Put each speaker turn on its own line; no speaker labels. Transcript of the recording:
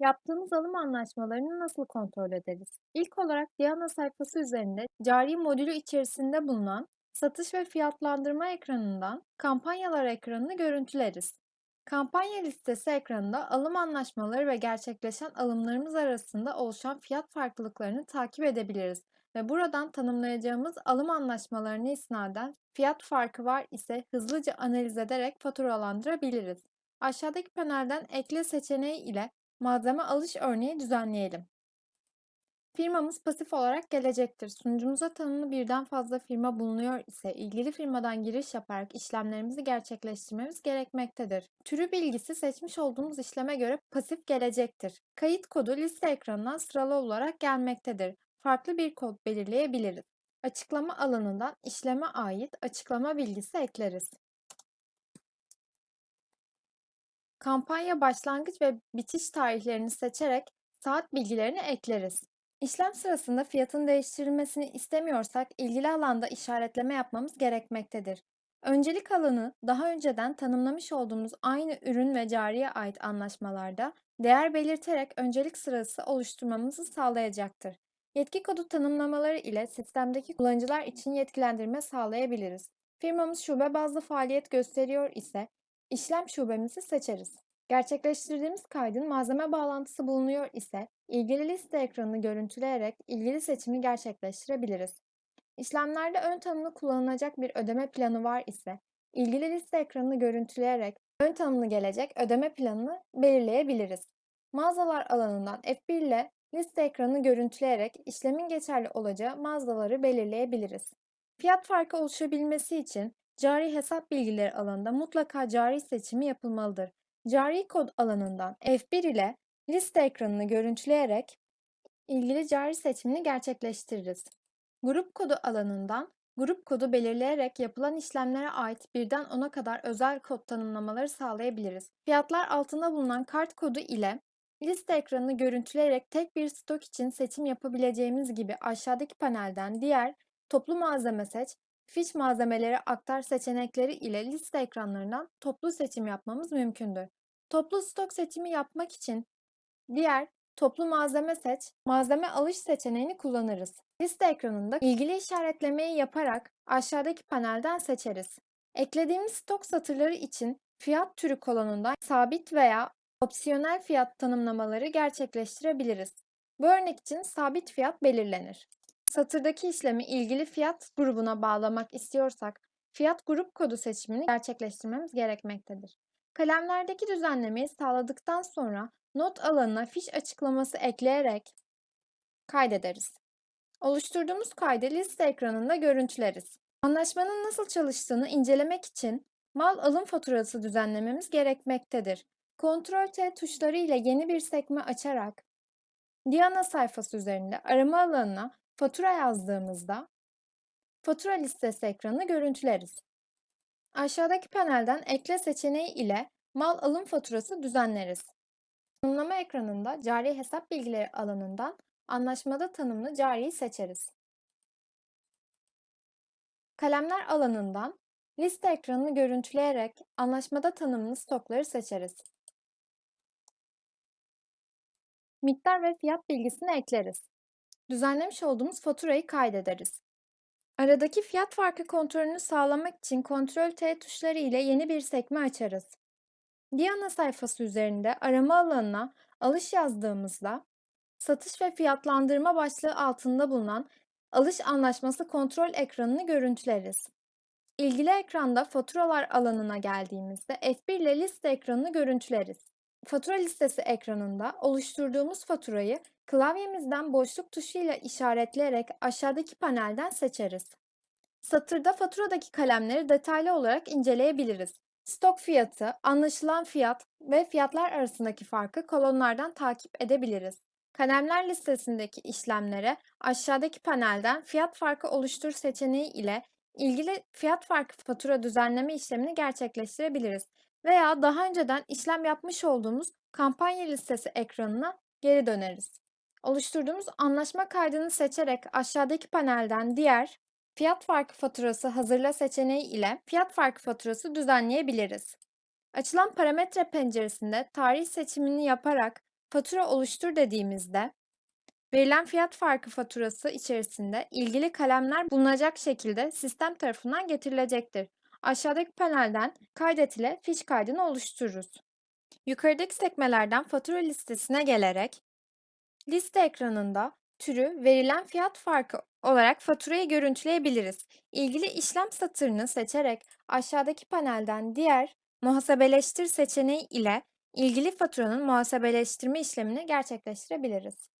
Yaptığımız alım anlaşmalarını nasıl kontrol ederiz? İlk olarak Diana sayfası üzerinde cari modülü içerisinde bulunan satış ve fiyatlandırma ekranından kampanyalar ekranını görüntüleriz. Kampanya listesi ekranında alım anlaşmaları ve gerçekleşen alımlarımız arasında oluşan fiyat farklılıklarını takip edebiliriz ve buradan tanımlayacağımız alım anlaşmalarına isnaden fiyat farkı var ise hızlıca analiz ederek faturalandırabiliriz. Aşağıdaki panelden ekle seçeneği ile Malzeme alış örneği düzenleyelim. Firmamız pasif olarak gelecektir. Sunucumuza tanımlı birden fazla firma bulunuyor ise ilgili firmadan giriş yaparak işlemlerimizi gerçekleştirmemiz gerekmektedir. Türü bilgisi seçmiş olduğumuz işleme göre pasif gelecektir. Kayıt kodu liste ekranından sıralı olarak gelmektedir. Farklı bir kod belirleyebiliriz. Açıklama alanından işleme ait açıklama bilgisi ekleriz. Kampanya başlangıç ve bitiş tarihlerini seçerek saat bilgilerini ekleriz. İşlem sırasında fiyatın değiştirilmesini istemiyorsak ilgili alanda işaretleme yapmamız gerekmektedir. Öncelik alanı daha önceden tanımlamış olduğumuz aynı ürün ve cariye ait anlaşmalarda değer belirterek öncelik sırası oluşturmamızı sağlayacaktır. Yetki kodu tanımlamaları ile sistemdeki kullanıcılar için yetkilendirme sağlayabiliriz. Firmamız şube bazlı faaliyet gösteriyor ise İşlem şubemizi seçeriz. Gerçekleştirdiğimiz kaydın malzeme bağlantısı bulunuyor ise ilgili liste ekranını görüntüleyerek ilgili seçimi gerçekleştirebiliriz. İşlemlerde ön tanımlı kullanılacak bir ödeme planı var ise ilgili liste ekranını görüntüleyerek ön tanımlı gelecek ödeme planını belirleyebiliriz. Mağazalar alanından F1 ile liste ekranını görüntüleyerek işlemin geçerli olacağı mağazaları belirleyebiliriz. Fiyat farkı oluşabilmesi için Cari hesap bilgileri alanında mutlaka cari seçimi yapılmalıdır. Cari kod alanından F1 ile liste ekranını görüntüleyerek ilgili cari seçimini gerçekleştiririz. Grup kodu alanından grup kodu belirleyerek yapılan işlemlere ait birden 10'a kadar özel kod tanımlamaları sağlayabiliriz. Fiyatlar altında bulunan kart kodu ile liste ekranını görüntüleyerek tek bir stok için seçim yapabileceğimiz gibi aşağıdaki panelden diğer toplu malzeme seç, Fiş malzemeleri aktar seçenekleri ile liste ekranlarından toplu seçim yapmamız mümkündür. Toplu stok seçimi yapmak için diğer toplu malzeme seç, malzeme alış seçeneğini kullanırız. Liste ekranında ilgili işaretlemeyi yaparak aşağıdaki panelden seçeriz. Eklediğimiz stok satırları için fiyat türü kolonundan sabit veya opsiyonel fiyat tanımlamaları gerçekleştirebiliriz. Bu örnek için sabit fiyat belirlenir. Satırdaki işlemi ilgili fiyat grubuna bağlamak istiyorsak fiyat grup kodu seçimini gerçekleştirmemiz gerekmektedir. Kalemlerdeki düzenlemeyi sağladıktan sonra not alanına fiş açıklaması ekleyerek kaydederiz. Oluşturduğumuz kaydı liste ekranında görüntüleriz. Anlaşmanın nasıl çalıştığını incelemek için mal alım faturası düzenlememiz gerekmektedir. Ctrl T tuşları ile yeni bir sekme açarak Diana sayfası üzerinde arama alanına Fatura yazdığımızda fatura listesi ekranını görüntüleriz. Aşağıdaki panelden ekle seçeneği ile mal alım faturası düzenleriz. Tanımlama ekranında cari hesap bilgileri alanından anlaşmada tanımlı cariyi seçeriz. Kalemler alanından liste ekranını görüntüleyerek anlaşmada tanımlı stokları seçeriz. Miktar ve fiyat bilgisini ekleriz düzenlemiş olduğumuz faturayı kaydederiz. Aradaki fiyat farkı kontrolünü sağlamak için Ctrl T tuşları ile yeni bir sekme açarız. Diana sayfası üzerinde arama alanına alış yazdığımızda satış ve fiyatlandırma başlığı altında bulunan alış anlaşması kontrol ekranını görüntüleriz. İlgili ekranda faturalar alanına geldiğimizde F1 ile liste ekranını görüntüleriz. Fatura listesi ekranında oluşturduğumuz faturayı klavyemizden boşluk tuşuyla işaretleyerek aşağıdaki panelden seçeriz. Satırda faturadaki kalemleri detaylı olarak inceleyebiliriz. Stok fiyatı, anlaşılan fiyat ve fiyatlar arasındaki farkı kolonlardan takip edebiliriz. Kalemler listesindeki işlemlere aşağıdaki panelden fiyat farkı oluştur seçeneği ile ilgili fiyat farkı fatura düzenleme işlemini gerçekleştirebiliriz veya daha önceden işlem yapmış olduğumuz kampanya listesi ekranına geri döneriz. Oluşturduğumuz anlaşma kaydını seçerek aşağıdaki panelden diğer fiyat farkı faturası hazırla seçeneği ile fiyat farkı faturası düzenleyebiliriz. Açılan parametre penceresinde tarih seçimini yaparak Fatura oluştur dediğimizde verilen fiyat farkı faturası içerisinde ilgili kalemler bulunacak şekilde sistem tarafından getirilecektir. Aşağıdaki panelden kaydet ile fiş kaydını oluştururuz. Yukarıdaki sekmelerden fatura listesine gelerek liste ekranında türü verilen fiyat farkı olarak faturayı görüntüleyebiliriz. İlgili işlem satırını seçerek aşağıdaki panelden diğer muhasebeleştir seçeneği ile ilgili faturanın muhasebeleştirme işlemini gerçekleştirebiliriz.